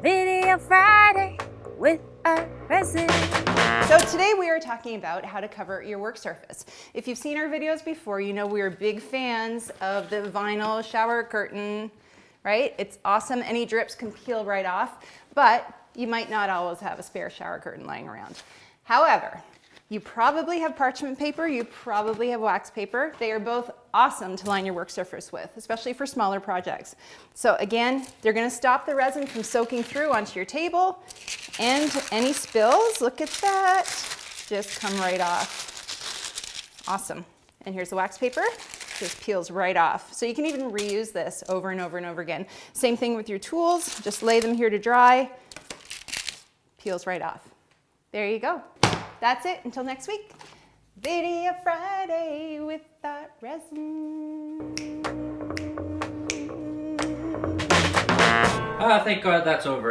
Video Friday with a resin. So today we are talking about how to cover your work surface. If you've seen our videos before, you know we are big fans of the vinyl shower curtain, right? It's awesome. Any drips can peel right off, but you might not always have a spare shower curtain lying around. However, you probably have parchment paper, you probably have wax paper. They are both awesome to line your work surface with, especially for smaller projects. So again, they're gonna stop the resin from soaking through onto your table and any spills, look at that, just come right off. Awesome. And here's the wax paper just peels right off. So you can even reuse this over and over and over again. Same thing with your tools, just lay them here to dry, peels right off. There you go. That's it until next week. Video Friday with ArtResin. Ah, thank God that's over.